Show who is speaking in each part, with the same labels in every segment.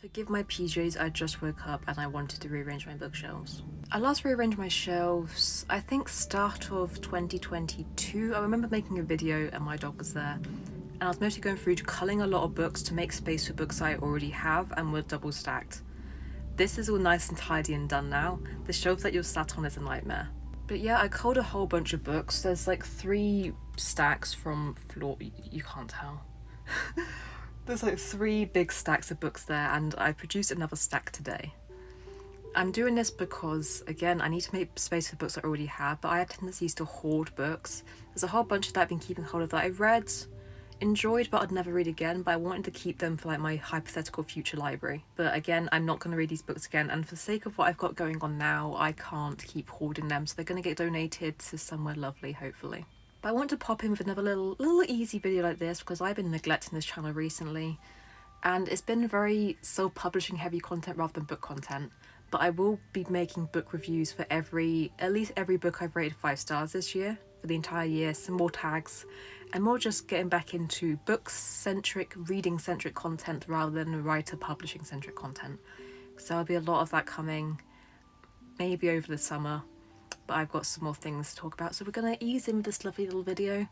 Speaker 1: Forgive my PJs, I just woke up and I wanted to rearrange my bookshelves. I last rearranged my shelves, I think start of 2022. I remember making a video and my dog was there. And I was mostly going through culling a lot of books to make space for books I already have and were double stacked. This is all nice and tidy and done now. The shelf that you're sat on is a nightmare. But yeah, I culled a whole bunch of books. There's like three stacks from floor. You can't tell. There's like three big stacks of books there and I produced another stack today. I'm doing this because, again, I need to make space for books I already have, but I have tendencies to hoard books. There's a whole bunch of that I've been keeping hold of that I've read, enjoyed, but I'd never read again, but I wanted to keep them for like my hypothetical future library. But again, I'm not going to read these books again, and for the sake of what I've got going on now, I can't keep hoarding them, so they're going to get donated to somewhere lovely, hopefully. But I want to pop in with another little, little easy video like this because I've been neglecting this channel recently and it's been very self-publishing heavy content rather than book content. But I will be making book reviews for every, at least every book I've rated five stars this year for the entire year, some more tags and more just getting back into book-centric, reading-centric content rather than writer-publishing-centric content. So there'll be a lot of that coming maybe over the summer but I've got some more things to talk about so we're going to ease in with this lovely little video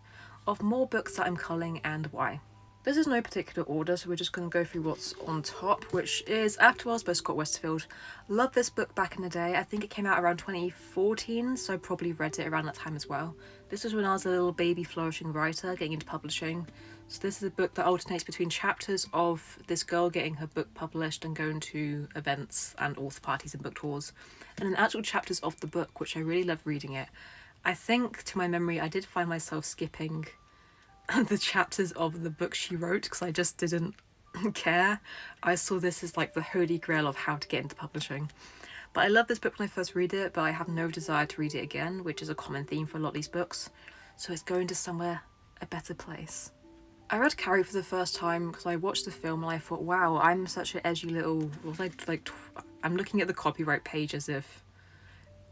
Speaker 1: of more books that I'm culling and why. This is no particular order so we're just going to go through what's on top which is Afterworlds by Scott Westerfeld. Love this book back in the day, I think it came out around 2014 so I probably read it around that time as well. This was when I was a little baby flourishing writer getting into publishing. So this is a book that alternates between chapters of this girl getting her book published and going to events and author parties and book tours and then actual chapters of the book which I really love reading it. I think to my memory I did find myself skipping the chapters of the book she wrote because I just didn't care. I saw this as like the holy grail of how to get into publishing. But I love this book when I first read it, but I have no desire to read it again, which is a common theme for a lot of these books. So it's going to somewhere, a better place. I read Carrie for the first time because I watched the film and I thought, wow, I'm such an edgy little, was like, like I'm looking at the copyright page as if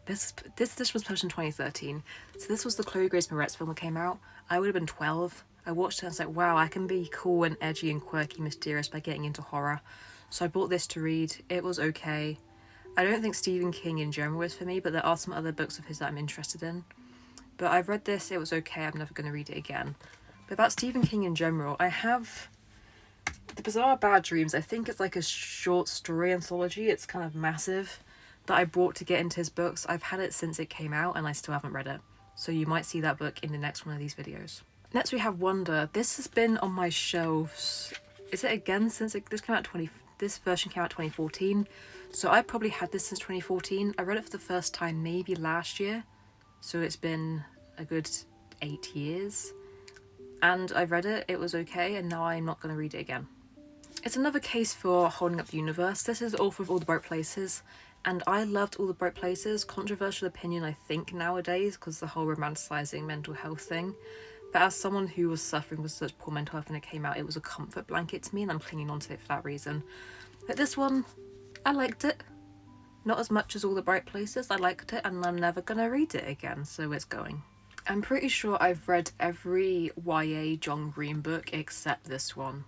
Speaker 1: this this this was published in 2013 so this was the Chloe Grace Moretz film that came out. I would have been 12 I watched it and I was like wow I can be cool and edgy and quirky mysterious by getting into horror. So I bought this to read. It was okay. I don't think Stephen King in general is for me but there are some other books of his that I'm interested in. But I've read this. It was okay. I'm never going to read it again about Stephen King in general I have the Bazaar Bad Dreams I think it's like a short story anthology it's kind of massive that I brought to get into his books. I've had it since it came out and I still haven't read it. So you might see that book in the next one of these videos. Next we have Wonder. This has been on my shelves. Is it again since it, this came out 20 this version came out 2014. So I probably had this since 2014. I read it for the first time maybe last year. So it's been a good eight years. And I read it, it was okay, and now I'm not going to read it again. It's another case for holding up the universe. This is all of all the bright places and I loved All the Bright Places. Controversial opinion, I think, nowadays, because the whole romanticising mental health thing. But as someone who was suffering with such poor mental health when it came out, it was a comfort blanket to me, and I'm clinging onto it for that reason. But this one, I liked it. Not as much as All the Bright Places, I liked it, and I'm never gonna read it again, so it's going. I'm pretty sure I've read every YA John Green book except this one.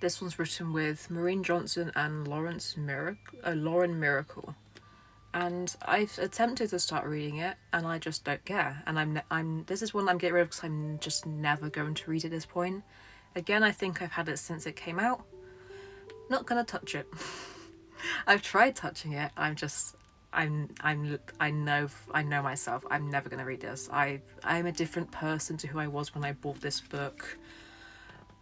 Speaker 1: This one's written with Maureen Johnson and Lawrence Miracle, uh, Lauren Myracle. And I've attempted to start reading it and I just don't care. And I'm, I'm this is one I'm getting rid of because I'm just never going to read at this point. Again, I think I've had it since it came out. Not gonna touch it. I've tried touching it. I'm just I'm I'm I know I know myself. I'm never gonna read this. I I'm a different person to who I was when I bought this book.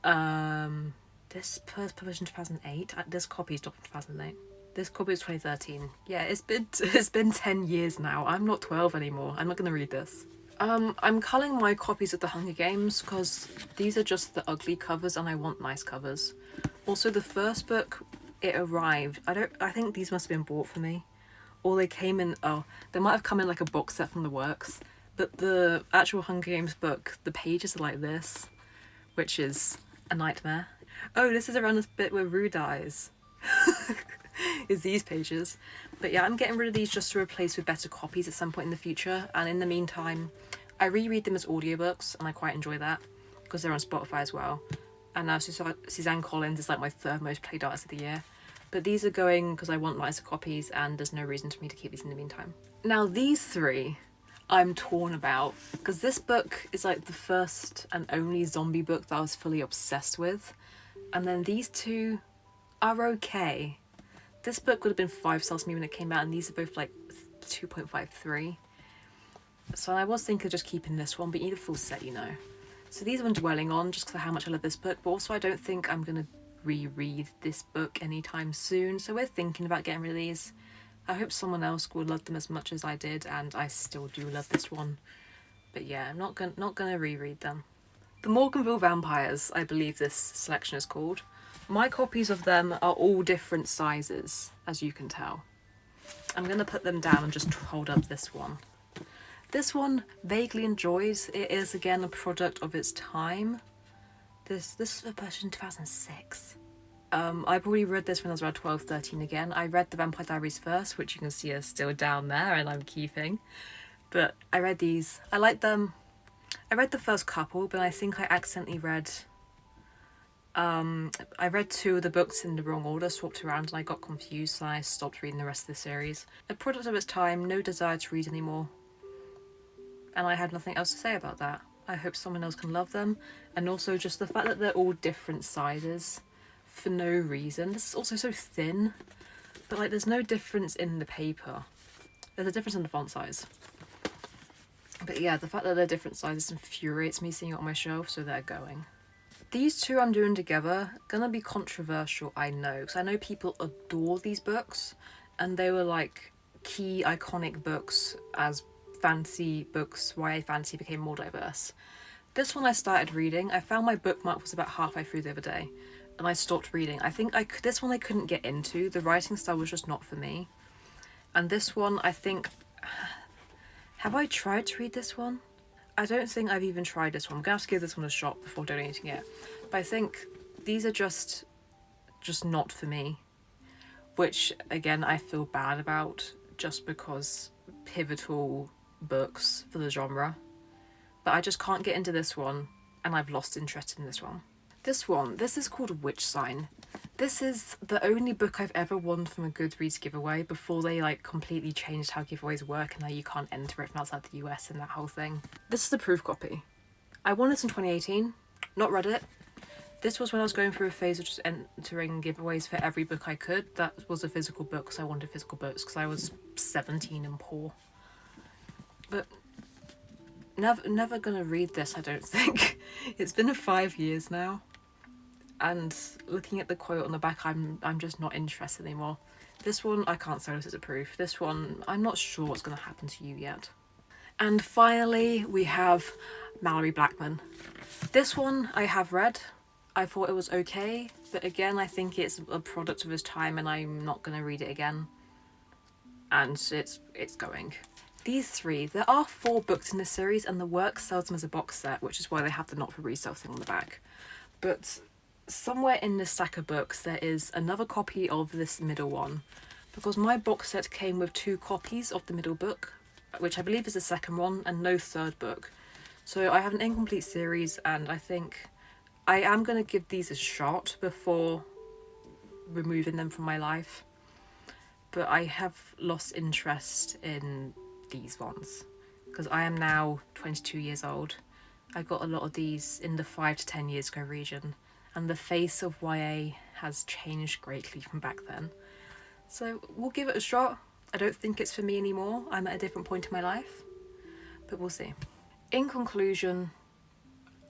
Speaker 1: Um this first published in 2008. Uh, this copy is from 2008. This copy is 2013. Yeah, it's been it's been 10 years now. I'm not 12 anymore. I'm not gonna read this. Um, I'm culling my copies of the Hunger Games because these are just the ugly covers and I want nice covers. Also, the first book, it arrived. I don't. I think these must have been bought for me, or they came in. Oh, they might have come in like a box set from the works. But the actual Hunger Games book, the pages are like this, which is a nightmare. Oh, this is around this bit where Rue dies. is these pages. But yeah, I'm getting rid of these just to replace with better copies at some point in the future. And in the meantime, I reread them as audiobooks and I quite enjoy that because they're on Spotify as well. And now Suzanne Collins is like my third most played artist of the year. But these are going because I want nicer copies and there's no reason for me to keep these in the meantime. Now these three I'm torn about because this book is like the first and only zombie book that I was fully obsessed with and then these two are okay. This book would have been 5 stars to me when it came out and these are both like 2.53. So I was thinking of just keeping this one but you need a full set you know. So these I'm dwelling on just of how much I love this book but also I don't think I'm going to reread this book anytime soon so we're thinking about getting rid of these. I hope someone else will love them as much as I did and I still do love this one. But yeah, I'm not gonna not gonna reread them. The Morganville Vampires, I believe this selection is called. My copies of them are all different sizes, as you can tell. I'm gonna put them down and just hold up this one. This one vaguely enjoys. It is again a product of its time. This this was published in 2006. Um, I probably read this when I was around 12, 13 again. I read The Vampire Diaries first, which you can see are still down there and I'm keeping. But I read these. I liked them. I read the first couple, but I think I accidentally read... Um, I read two of the books in the wrong order, swapped around, and I got confused, so I stopped reading the rest of the series. A product of its time, no desire to read anymore. And I had nothing else to say about that. I hope someone else can love them, and also just the fact that they're all different sizes for no reason. This is also so thin, but like there's no difference in the paper. There's a difference in the font size. But yeah, the fact that they're different sizes infuriates me seeing it on my shelf, so they're going. These two I'm doing together, gonna be controversial, I know, because I know people adore these books, and they were like key iconic books as fantasy books, YA fantasy became more diverse. This one I started reading, I found my bookmark was about halfway through the other day, and I stopped reading. I think I could, this one I couldn't get into. The writing style was just not for me. And this one, I think... Have I tried to read this one? I don't think I've even tried this one. I'm to have to give this one a shot before donating it. But I think these are just, just not for me. Which, again, I feel bad about just because pivotal books for the genre. But I just can't get into this one and I've lost interest in this one. This one, this is called Witch Sign. This is the only book I've ever won from a Goodreads giveaway before they like completely changed how giveaways work and now you can't enter it from outside the US and that whole thing. This is the proof copy. I won this in 2018, not read it. This was when I was going through a phase of just entering giveaways for every book I could. That was a physical book because I wanted physical books because I was 17 and poor. But never, never gonna read this, I don't think. it's been five years now and looking at the quote on the back I'm I'm just not interested anymore. This one I can't say this as a proof. This one I'm not sure what's to happen to you yet. And finally we have Malorie Blackman. This one I have read. I thought it was okay but again I think it's a product of his time and I'm not to read it again. And it's it's going. These three, there are four books in the series and the work sells them as a box set which is why they have the not for resale thing on the back. But somewhere in this stack of books there is another copy of this middle one. Because my box set came with two copies of the middle book which I believe is the second one and no third book. So I have an incomplete series and I think I am going to give these a shot before removing them from my life. But I have lost interest in these ones because I am now 22 years old I got a lot of these in the 5 to 10 years ago region and the face of YA has changed greatly from back then. So we'll give it a shot. I don't think it's for me anymore. I'm at a different point in my life, but we'll see. In conclusion,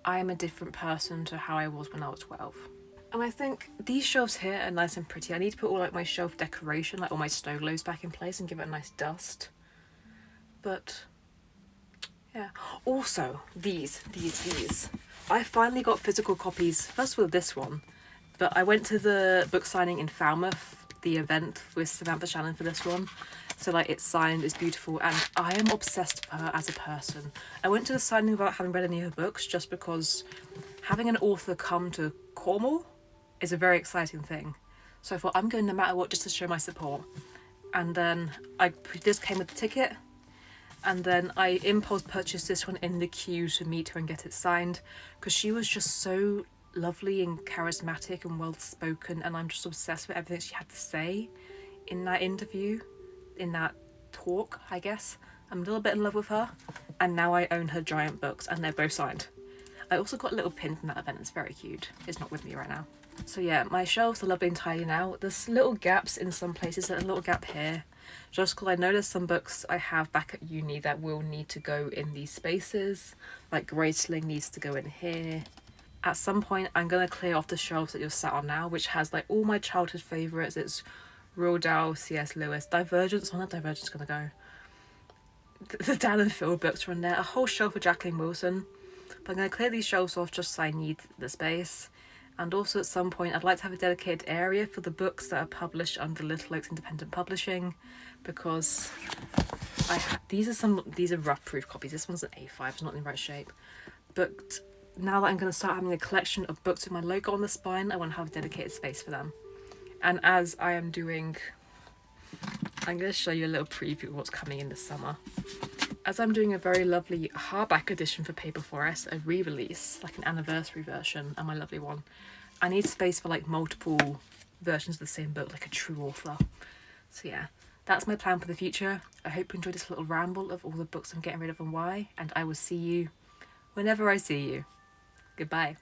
Speaker 1: I am a different person to how I was when I was 12. And I think these shelves here are nice and pretty. I need to put all like my shelf decoration, like all my snow globes back in place and give it a nice dust. But yeah. Also, these, these, these. I finally got physical copies, first with this one, but I went to the book signing in Falmouth, the event with Samantha Shannon for this one. So like it's signed, it's beautiful, and I am obsessed with her as a person. I went to the signing without having read any of her books just because having an author come to Cornwall is a very exciting thing. So I thought I'm going no matter what just to show my support. And then I this came with the ticket and then I impulse purchased this one in the queue to meet her and get it signed because she was just so lovely and charismatic and well spoken and I'm just obsessed with everything she had to say in that interview, in that talk, I guess. I'm a little bit in love with her and now I own her giant books and they're both signed. I also got a little pin from that event, it's very cute. It's not with me right now. So yeah, my shelves are lovely and tidy now. There's little gaps in some places, a little gap here. Just because I noticed some books I have back at uni that will need to go in these spaces. Like Graceling needs to go in here. At some point, I'm going to clear off the shelves that you're sat on now, which has like all my childhood favourites. It's Roald Dahl, C.S. Lewis, Divergence, on that Divergence going to go. The, the Dan and Phil books are in there, a whole shelf for Jacqueline Wilson. But I'm going to clear these shelves off just so I need the space. And also at some point I'd like to have a dedicated area for the books that are published under Little Oaks Independent Publishing because I these are some these are rough proof copies. This one's an A5, it's not in the right shape. But now that I'm going to start having a collection of books with my logo on the spine, I want to have a dedicated space for them. And as I am doing, I'm going to show you a little preview of what's coming in the summer as I'm doing a very lovely hardback edition for Paper Forest, a re-release, like an anniversary version, and my lovely one, I need space for like multiple versions of the same book, like a true author. So yeah, that's my plan for the future. I hope you enjoyed this little ramble of all the books I'm getting rid of and why, and I will see you whenever I see you. Goodbye.